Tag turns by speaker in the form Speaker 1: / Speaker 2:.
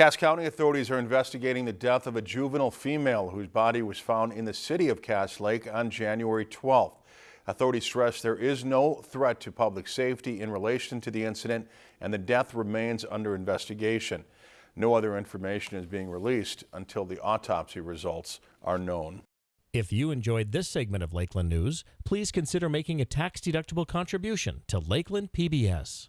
Speaker 1: Cass County authorities are investigating the death of a juvenile female whose body was found in the city of Cass Lake on January 12th. Authorities stress there is no threat to public safety in relation to the incident and the death remains under investigation. No other information is being released until the autopsy results are known.
Speaker 2: If you enjoyed this segment of Lakeland News, please consider making a tax-deductible contribution to Lakeland PBS.